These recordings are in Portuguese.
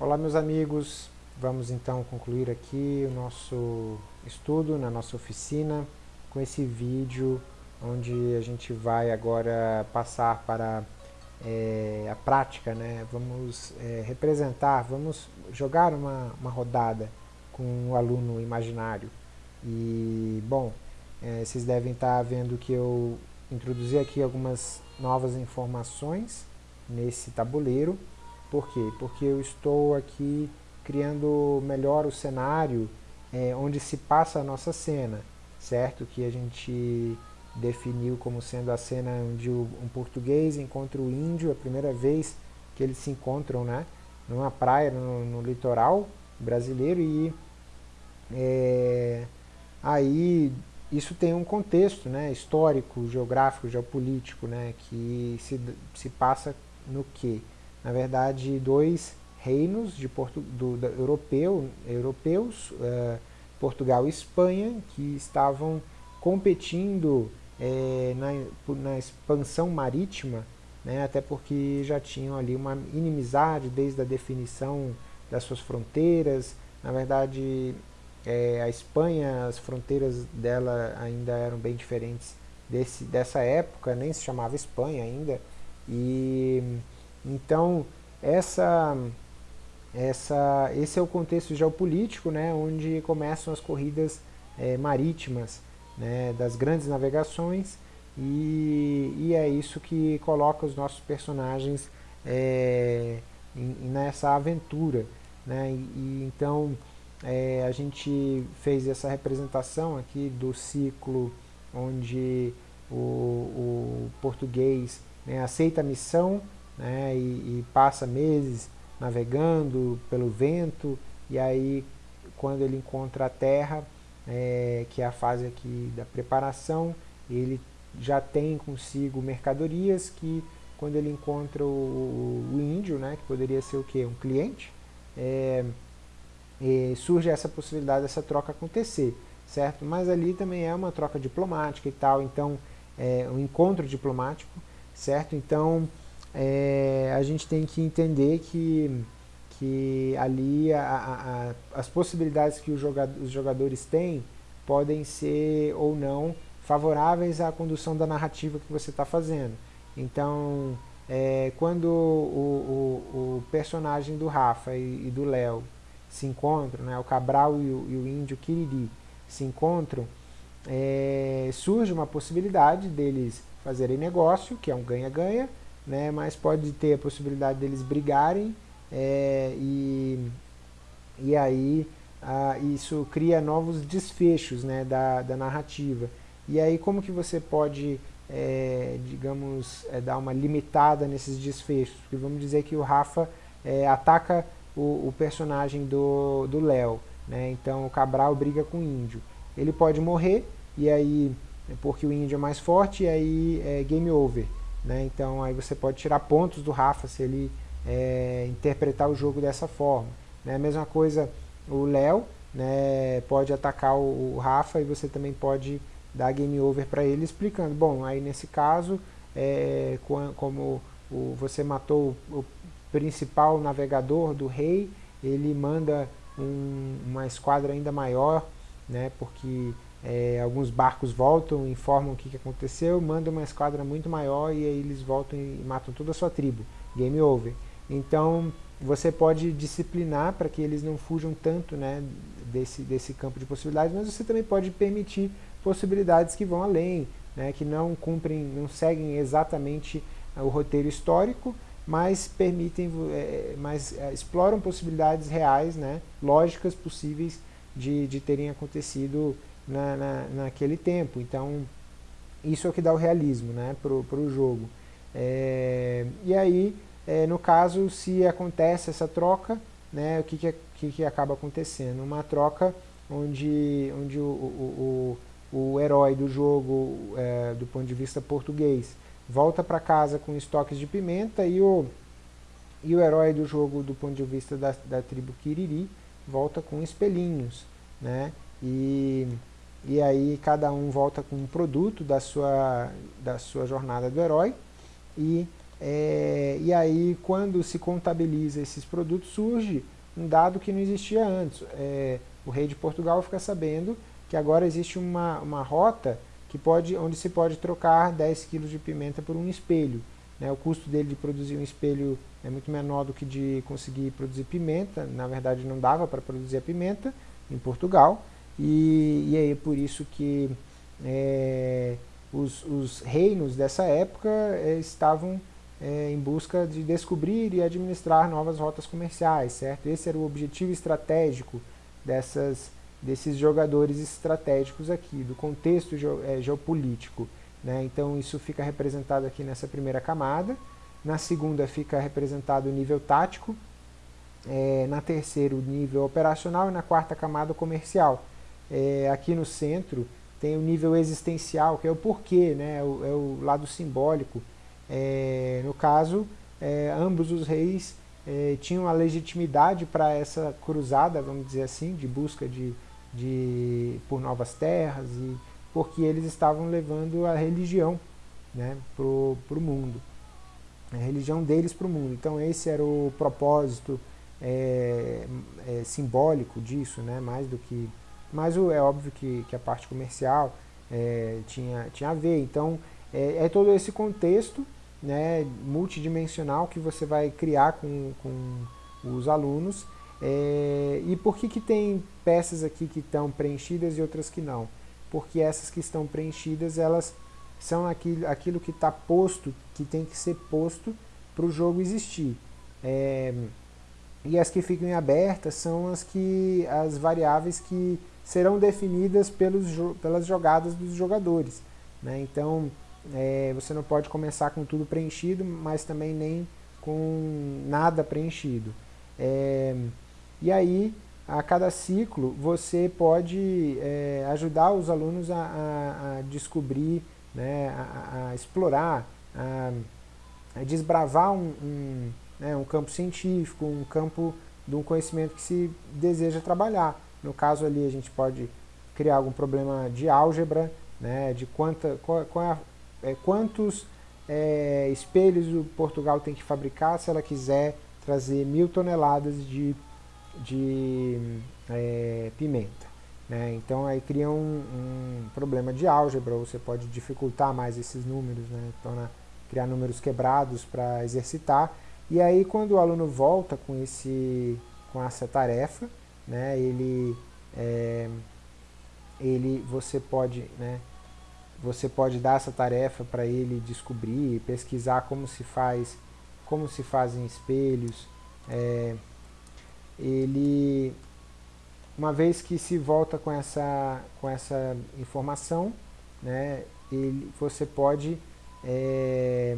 Olá meus amigos, vamos então concluir aqui o nosso estudo na nossa oficina com esse vídeo onde a gente vai agora passar para é, a prática, né? vamos é, representar, vamos jogar uma, uma rodada com o um aluno imaginário. E bom, é, vocês devem estar vendo que eu introduzi aqui algumas novas informações nesse tabuleiro por quê? Porque eu estou aqui criando melhor o cenário é, onde se passa a nossa cena, certo? Que a gente definiu como sendo a cena onde um português encontra o índio, a primeira vez que eles se encontram, né? Numa praia, no, no litoral brasileiro e é, aí isso tem um contexto né, histórico, geográfico, geopolítico, né, que se, se passa no que? Na verdade, dois reinos de Porto, do, do, europeu, europeus, uh, Portugal e Espanha, que estavam competindo é, na, na, expansão marítima, né, até porque já tinham ali uma inimizade desde a definição das suas fronteiras. Na verdade, é, a Espanha, as fronteiras dela ainda eram bem diferentes desse, dessa época, nem se chamava Espanha ainda. E então, essa, essa, esse é o contexto geopolítico, né, onde começam as corridas é, marítimas né, das grandes navegações e, e, é isso que coloca os nossos personagens é, nessa aventura. Né, e, e então, é, a gente fez essa representação aqui do ciclo onde o, o português né, aceita a missão né, e, e passa meses navegando pelo vento, e aí quando ele encontra a terra, é, que é a fase aqui da preparação, ele já tem consigo mercadorias que quando ele encontra o, o índio, né, que poderia ser o que? Um cliente, é, é, surge essa possibilidade dessa troca acontecer, certo? Mas ali também é uma troca diplomática e tal, então é um encontro diplomático, certo? Então é, a gente tem que entender que, que ali a, a, as possibilidades que os jogadores têm podem ser ou não favoráveis à condução da narrativa que você está fazendo. Então, é, quando o, o, o, personagem do Rafa e, e do Léo se encontram, né, o Cabral e o, e o índio Kiriri se encontram, é, surge uma possibilidade deles fazerem negócio, que é um ganha-ganha, né, mas pode ter a possibilidade deles brigarem é, e, e aí ah, isso cria novos desfechos né, da, da narrativa. E aí como que você pode, é, digamos, é, dar uma limitada nesses desfechos? Porque vamos dizer que o Rafa é, ataca o, o, personagem do Léo, né? então o Cabral briga com o índio. Ele pode morrer, e aí, porque o índio é mais forte, e aí é game over. Né? Então aí você pode tirar pontos do Rafa se ele é, interpretar o jogo dessa forma. Né? Mesma coisa o Léo né, pode atacar o, o, Rafa e você também pode dar game over para ele explicando. Bom, aí nesse caso, é, como o, você matou o, o, principal navegador do rei, ele manda um, uma esquadra ainda maior, né, porque é, alguns barcos voltam, informam o que, que aconteceu, mandam uma esquadra muito maior e aí eles voltam e matam toda a sua tribo. Game over. Então você pode disciplinar para que eles não fujam tanto né, desse, desse campo de possibilidades, mas você também pode permitir possibilidades que vão além, né, que não cumprem, não seguem exatamente o roteiro histórico, mas permitem, é, mas é, exploram possibilidades reais, né, lógicas possíveis de, de terem acontecido na, na, naquele tempo. Então, isso é o que dá o realismo né, para o jogo. É, e aí, é, no caso, se acontece essa troca, né, o que, que, que, que acaba acontecendo? Uma troca onde, onde o, o, o, o herói do jogo, é, do ponto de vista português, volta para casa com estoques de pimenta e o, e o herói do jogo, do ponto de vista da, da tribo Kiriri, volta com espelhinhos. Né? E e aí cada um volta com um produto da sua, da sua jornada do herói e é, e aí quando se contabiliza esses produtos surge um dado que não existia antes. É, o rei de Portugal fica sabendo que agora existe uma, uma rota que pode, onde se pode trocar 10 kg de pimenta por um espelho. Né? O custo dele de produzir um espelho é muito menor do que de conseguir produzir pimenta. Na verdade, não dava para produzir a pimenta em Portugal. E, e aí é por isso que é, os, os, reinos dessa época é, estavam é, em busca de descobrir e administrar novas rotas comerciais, certo? Esse era o objetivo estratégico dessas, desses jogadores estratégicos aqui, do contexto é, geopolítico. Né? Então isso fica representado aqui nessa primeira camada, na segunda fica representado o nível tático, é, na terceira o nível operacional e na quarta camada comercial. É, aqui no centro tem o nível existencial, que é o porquê, né? é, o, é o lado simbólico. É, no caso, é, ambos os reis é, tinham a legitimidade para essa cruzada, vamos dizer assim, de busca de, de, por novas terras, e porque eles estavam levando a religião né, para o mundo, a religião deles para o mundo. Então esse era o propósito é, simbólico disso, né, mais do que... Mas é óbvio que, que a parte comercial é, tinha, tinha a ver. Então é, é todo esse contexto né, multidimensional que você vai criar com, com os alunos. É, e por que, que tem peças aqui que estão preenchidas e outras que não? Porque essas que estão preenchidas, elas são aquilo, aquilo que está posto, que tem que ser posto para o jogo existir. É, e as que ficam abertas são as, que, as variáveis que serão definidas pelos, pelas jogadas dos jogadores. Né? Então, é, você não pode começar com tudo preenchido, mas também nem com nada preenchido. É, e aí, a cada ciclo, você pode é, ajudar os alunos a, a, a descobrir, né, a, a explorar, a, desbravar um, um, né, um campo científico, um campo de um conhecimento que se deseja trabalhar. No caso ali, a gente pode criar algum problema de álgebra, né, de quanta, qual, qual é é, quantos é, espelhos o Portugal tem que fabricar se ela quiser trazer mil toneladas de, de é, pimenta. Né? Então aí cria um, um, problema de álgebra, você pode dificultar mais esses números, né? então, criar números quebrados para exercitar. E aí quando o aluno volta com, esse, com essa tarefa, né, ele, é, ele, você pode né, você pode dar essa tarefa para ele descobrir, pesquisar como se faz, como se fazem espelhos. É, ele, uma vez que se volta com essa, com essa informação, né, ele, você pode é,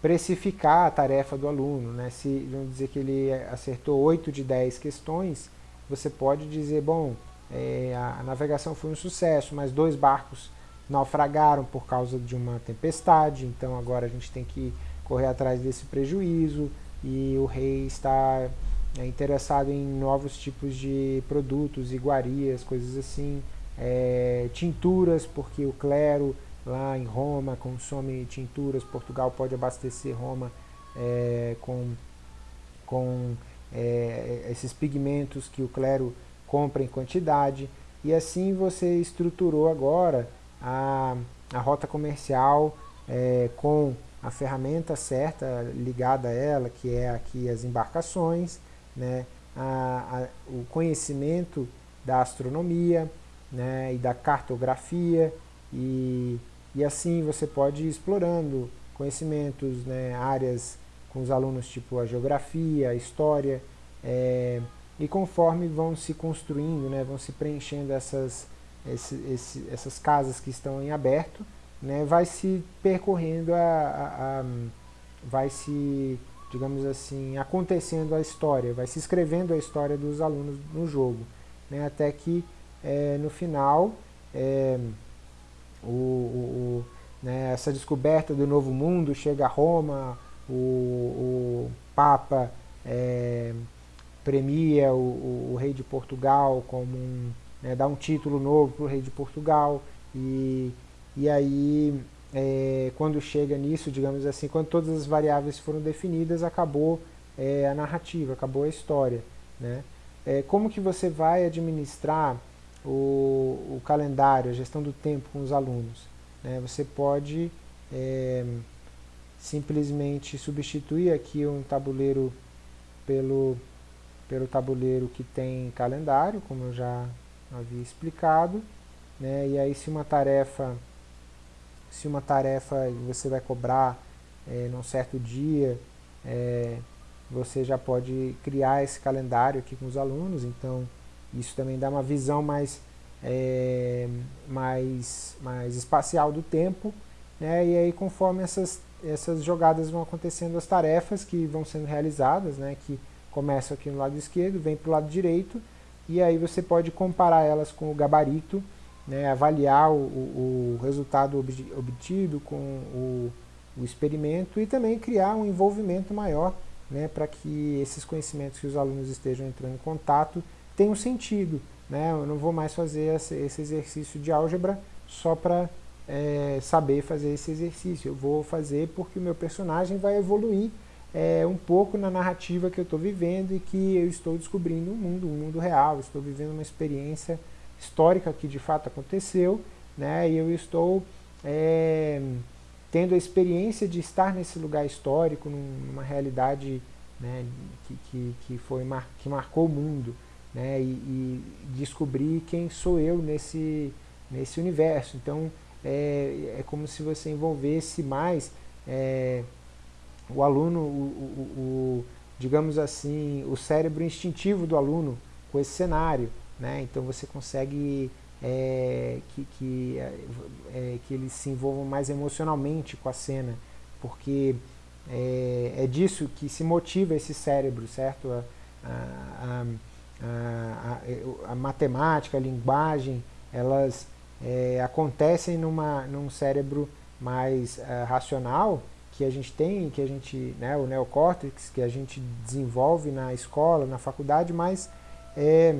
precificar a tarefa do aluno. Né? Se vamos dizer que ele acertou 8 de 10 questões, você pode dizer, bom, é, a, navegação foi um sucesso, mas dois barcos naufragaram por causa de uma tempestade, então agora a gente tem que correr atrás desse prejuízo e o rei está é, interessado em novos tipos de produtos, iguarias, coisas assim, é, tinturas, porque o clero lá em Roma consome tinturas, Portugal pode abastecer Roma é, com, com é, esses pigmentos que o clero compra em quantidade, e assim você estruturou agora a, a rota comercial é, com a ferramenta certa ligada a ela, que é aqui as embarcações, né, a, a, o conhecimento da astronomia né, e da cartografia, e, e assim você pode ir explorando conhecimentos, né, áreas com os alunos tipo a geografia, a história, é, e conforme vão se construindo, né, vão se preenchendo essas esse, esse, essas casas que estão em aberto, né, vai se percorrendo, a, a, a, vai se, digamos assim, acontecendo a história, vai se escrevendo a história dos alunos no jogo, né, até que é, no final é, o, o, né, essa descoberta do novo mundo chega a Roma, o, o Papa é, premia o, o, rei de Portugal como um né, dar um título novo para o rei de Portugal, e, e aí é, quando chega nisso, digamos assim, quando todas as variáveis foram definidas, acabou é, a narrativa, acabou a história. Né? É, como que você vai administrar o, o, calendário, a gestão do tempo com os alunos? Né? Você pode é, simplesmente substituir aqui um tabuleiro pelo, pelo tabuleiro que tem calendário, como eu já havia explicado, né? e aí se uma tarefa se uma tarefa você vai cobrar é, num certo dia, é, você já pode criar esse calendário aqui com os alunos, então isso também dá uma visão mais, é, mais, mais espacial do tempo, né? e aí conforme essas, essas jogadas vão acontecendo, as tarefas que vão sendo realizadas, né? que começam aqui no lado esquerdo, vem para o lado direito, e aí você pode comparar elas com o gabarito, né, avaliar o, o, resultado obtido com o, o, experimento e também criar um envolvimento maior né, para que esses conhecimentos que os alunos estejam entrando em contato tenham sentido. Né? Eu não vou mais fazer esse exercício de álgebra só para é, saber fazer esse exercício. Eu vou fazer porque o meu personagem vai evoluir é, um pouco na narrativa que eu estou vivendo e que eu estou descobrindo um mundo, um mundo real, estou vivendo uma experiência histórica que de fato aconteceu, né, e eu estou é, tendo a experiência de estar nesse lugar histórico, numa realidade né, que, que, que, foi mar, que marcou o mundo, né, e, e, descobrir quem sou eu nesse, nesse universo. Então é, é como se você envolvesse mais é, o aluno, o, o, o, digamos assim, o cérebro instintivo do aluno com esse cenário. Né? Então você consegue é, que, que, é, que eles se envolvam mais emocionalmente com a cena, porque é, é disso que se motiva esse cérebro, certo? A, a, a, a matemática, a linguagem, elas é, acontecem numa, num cérebro mais uh, racional que a gente tem, que a gente, né, o neocórtex, que a gente desenvolve na escola, na faculdade, mas é,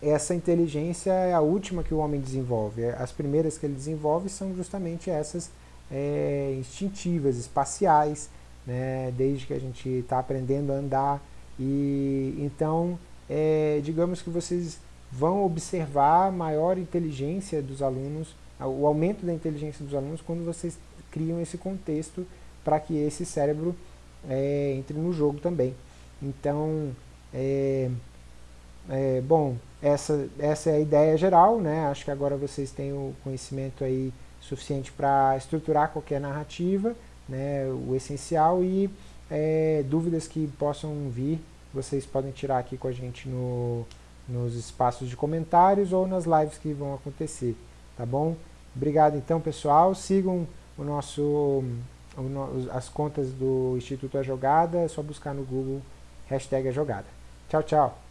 essa inteligência é a última que o homem desenvolve. As primeiras que ele desenvolve são justamente essas é, instintivas, espaciais, né, desde que a gente está aprendendo a andar. E então, é, digamos que vocês vão observar a maior inteligência dos alunos, o aumento da inteligência dos alunos quando vocês criam esse contexto para que esse cérebro é, entre no jogo também. Então, é, é, bom, essa, essa é a ideia geral, né? Acho que agora vocês têm o conhecimento aí suficiente para estruturar qualquer narrativa, né? O essencial e é, dúvidas que possam vir, vocês podem tirar aqui com a gente no, nos espaços de comentários ou nas lives que vão acontecer, tá bom? Obrigado então, pessoal. Sigam o nosso, o, as contas do Instituto A Jogada, é só buscar no Google hashtag A Jogada. Tchau, tchau.